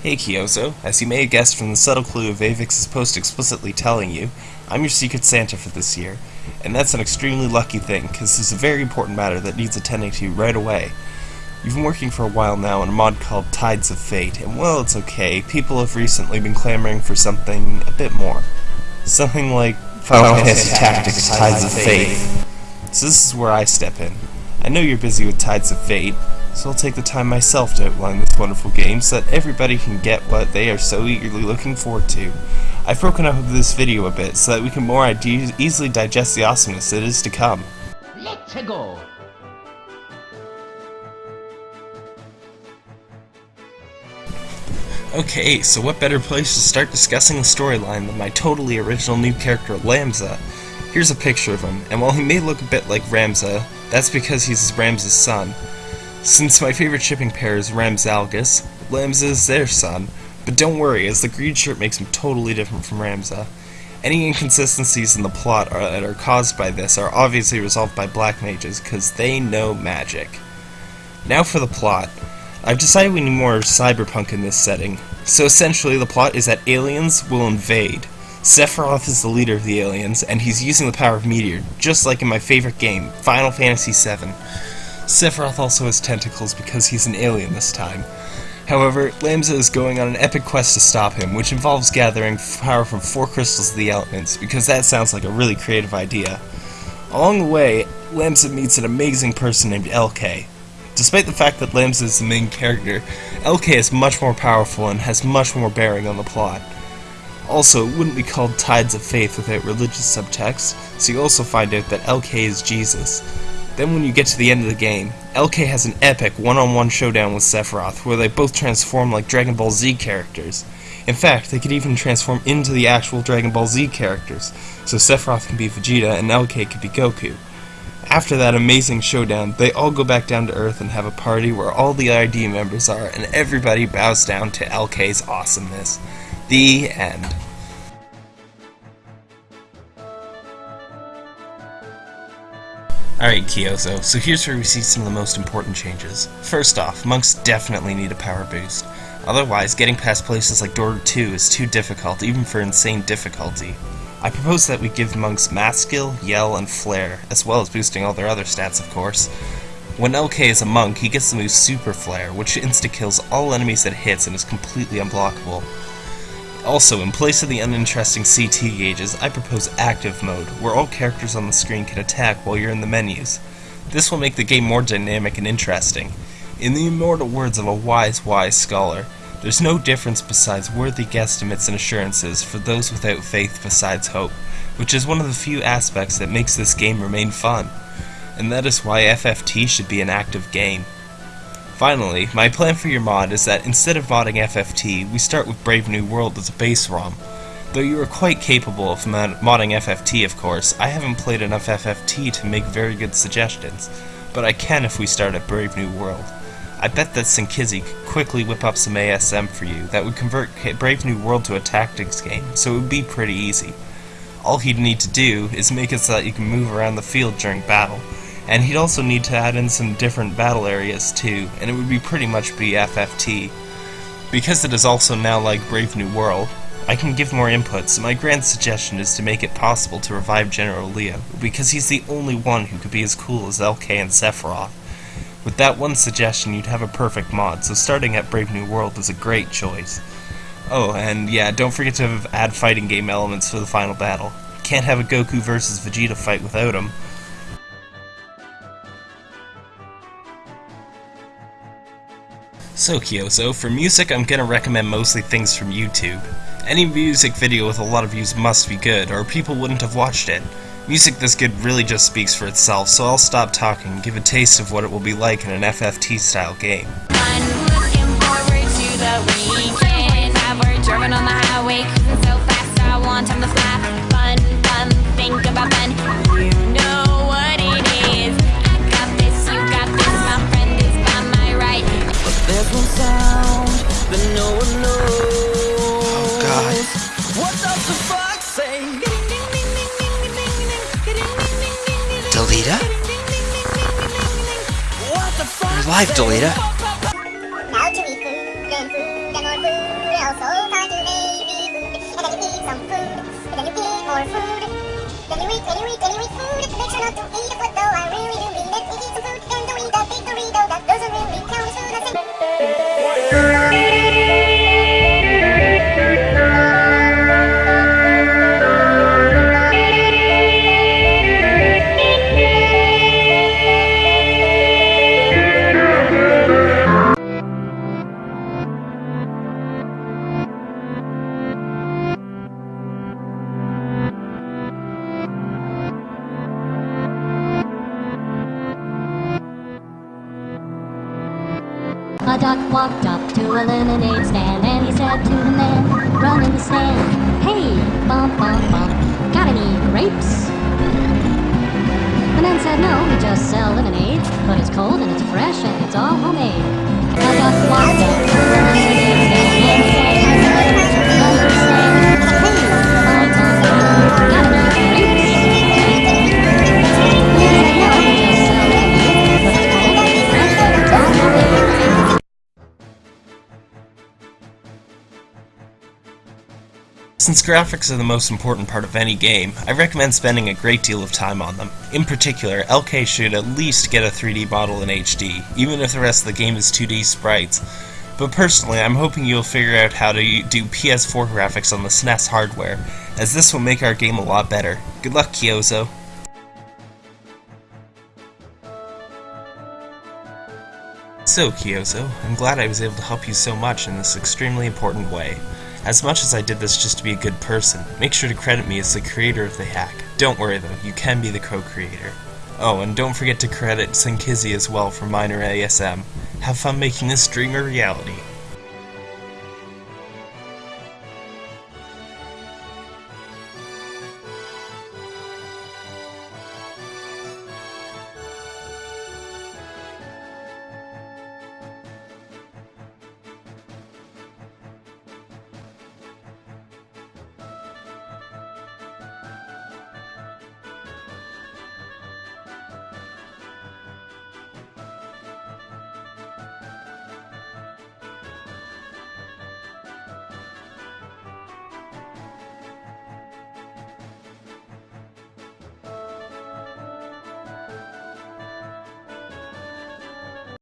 Hey Kyozo, as you may have guessed from the subtle clue of Avix's post explicitly telling you, I'm your Secret Santa for this year, and that's an extremely lucky thing, because this is a very important matter that needs attending to right away. You've been working for a while now on a mod called Tides of Fate, and well, it's okay, people have recently been clamoring for something a bit more. Something like Final Fantasy Tactics Tides of Fate. So this is where I step in. I know you're busy with Tides of Fate, so I'll take the time myself to outline this wonderful game so that everybody can get what they are so eagerly looking forward to. I've broken up this video a bit so that we can more easily digest the awesomeness that is to come. Let's go! Okay, so what better place to start discussing the storyline than my totally original new character, Lamza. Here's a picture of him, and while he may look a bit like Ramza, that's because he's Ramza's son. Since my favorite shipping pair is Ramzalgus, Lamza is their son, but don't worry, as the green shirt makes him totally different from Ramza. Uh, any inconsistencies in the plot are, that are caused by this are obviously resolved by black mages, because they know magic. Now for the plot. I've decided we need more cyberpunk in this setting. So essentially the plot is that aliens will invade. Sephiroth is the leader of the aliens, and he's using the power of Meteor, just like in my favorite game, Final Fantasy VII. Sephiroth also has tentacles because he's an alien this time. However, Lamza is going on an epic quest to stop him, which involves gathering power from four crystals of the elements, because that sounds like a really creative idea. Along the way, Lamza meets an amazing person named LK. Despite the fact that Lamza is the main character, LK is much more powerful and has much more bearing on the plot. Also, it wouldn't be called Tides of Faith without religious subtext, so you also find out that LK is Jesus. Then when you get to the end of the game, LK has an epic one-on-one -on -one showdown with Sephiroth, where they both transform like Dragon Ball Z characters. In fact, they could even transform into the actual Dragon Ball Z characters, so Sephiroth can be Vegeta and LK could be Goku. After that amazing showdown, they all go back down to Earth and have a party where all the ID members are, and everybody bows down to LK's awesomeness. The end. Alright Kyozo, so here's where we see some of the most important changes. First off, monks definitely need a power boost. Otherwise, getting past places like Dorter is too difficult, even for insane difficulty. I propose that we give monks mass skill, yell, and flare, as well as boosting all their other stats of course. When LK is a monk, he gets the move Super Flare, which insta-kills all enemies that hits and is completely unblockable. Also, in place of the uninteresting CT gauges, I propose Active Mode, where all characters on the screen can attack while you're in the menus. This will make the game more dynamic and interesting. In the immortal words of a wise, wise scholar, there's no difference besides worthy guesstimates and assurances for those without faith besides hope, which is one of the few aspects that makes this game remain fun. And that is why FFT should be an active game. Finally, my plan for your mod is that instead of modding FFT, we start with Brave New World as a base ROM. Though you are quite capable of mod modding FFT of course, I haven't played enough FFT to make very good suggestions, but I can if we start at Brave New World. I bet that Sinkizzy could quickly whip up some ASM for you that would convert Brave New World to a tactics game, so it would be pretty easy. All he'd need to do is make it so that you can move around the field during battle, and he'd also need to add in some different battle areas too, and it would be pretty much be FFT. Because it is also now like Brave New World, I can give more input, so my grand suggestion is to make it possible to revive General Leo, because he's the only one who could be as cool as LK and Sephiroth. With that one suggestion, you'd have a perfect mod, so starting at Brave New World is a great choice. Oh, and yeah, don't forget to add fighting game elements for the final battle. Can't have a Goku versus Vegeta fight without them. So Kyozo, for music I'm gonna recommend mostly things from YouTube. Any music video with a lot of views must be good, or people wouldn't have watched it. Music this good really just speaks for itself, so I'll stop talking and give a taste of what it will be like in an FFT style game. Delita? Food. And then you eat then you eat. Then you eat, then then food. Make sure not to eat though I really do mean it. Eat some food, and don't eat walked up to a lemonade stand and he said to the man running the stand, Hey, bump, bump, bump, got any grapes? The man said no, we just sell lemonade, but it's cold and it's fresh and it's all homemade. A walked up to a lemonade Since graphics are the most important part of any game, I recommend spending a great deal of time on them. In particular, LK should at least get a 3D model in HD, even if the rest of the game is 2D sprites. But personally, I'm hoping you'll figure out how to do PS4 graphics on the SNES hardware, as this will make our game a lot better. Good luck, Kyozo. So, Kyozo, I'm glad I was able to help you so much in this extremely important way. As much as I did this just to be a good person, make sure to credit me as the creator of the hack. Don't worry though, you can be the co-creator. Oh, and don't forget to credit Sinkizzy as well for minor ASM. Have fun making this dream a reality.